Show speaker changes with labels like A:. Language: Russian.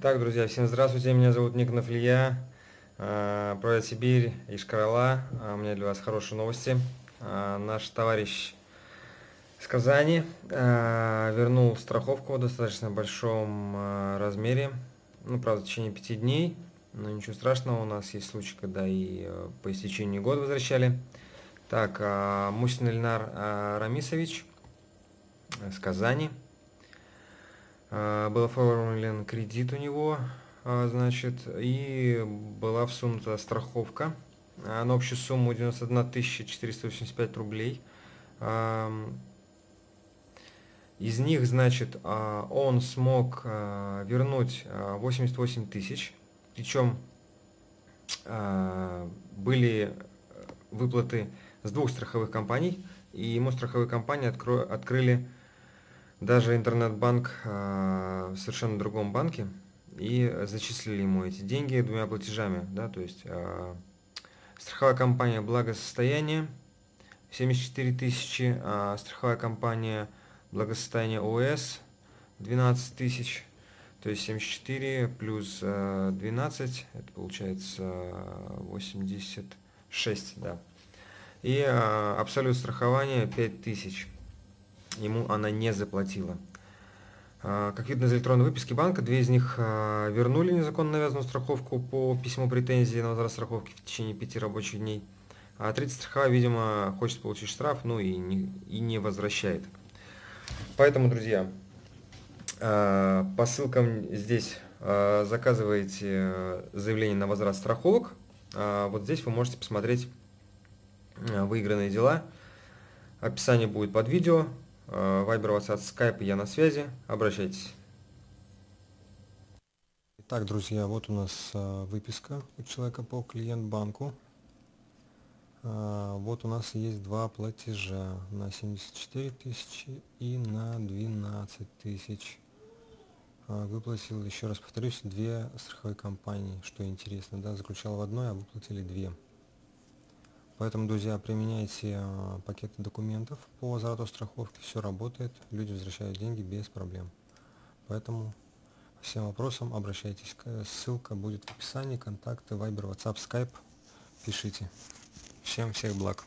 A: Итак, друзья, всем здравствуйте, меня зовут Никонов Илья, э, Проект Сибирь, Ишкарала. А, у меня для вас хорошие новости. А, наш товарищ с Казани э, вернул страховку в достаточно большом э, размере, ну, правда, в течение пяти дней, но ничего страшного, у нас есть случаи, когда и по истечении года возвращали. Так, а, Мусин Ильнар Рамисович с Казани. А, был оформлен кредит у него, а, значит, и была всунута страховка на общую сумму 91 485 рублей. Из них, значит, а, он смог вернуть 88 тысяч, причем были выплаты с двух страховых компаний, и ему страховые компании открыли даже интернет-банк э, в совершенно другом банке и зачислили ему эти деньги двумя платежами, да, то есть э, страховая компания благосостояние 74 тысячи, а страховая компания благосостояние ОС 12 тысяч, то есть 74 плюс 12, это получается 86, да. И абсолют страхования 5 тысяч ему она не заплатила. А, как видно из электронной выписки банка, две из них а, вернули незаконно навязанную страховку по письму претензии на возврат страховки в течение пяти рабочих дней. А третья страховая, видимо, хочет получить штраф, ну и не, и не возвращает. Поэтому, друзья, а, по ссылкам здесь заказываете заявление на возврат страховок. Вот здесь вы можете посмотреть выигранные дела. Описание будет под видео. Вайбер, WhatsApp, Skype, я на связи. Обращайтесь.
B: Итак, друзья, вот у нас а, выписка у человека по клиент-банку. А, вот у нас есть два платежа на 74 тысячи и на 12 тысяч. А, выплатил, еще раз повторюсь, две страховые компании, что интересно, да, заключал в одной, а выплатили две. Поэтому, друзья, применяйте а, пакеты документов по возврату страховки, все работает, люди возвращают деньги без проблем. Поэтому всем вопросам обращайтесь, ссылка будет в описании, контакты, Viber, WhatsApp, Skype, пишите. Всем всех благ.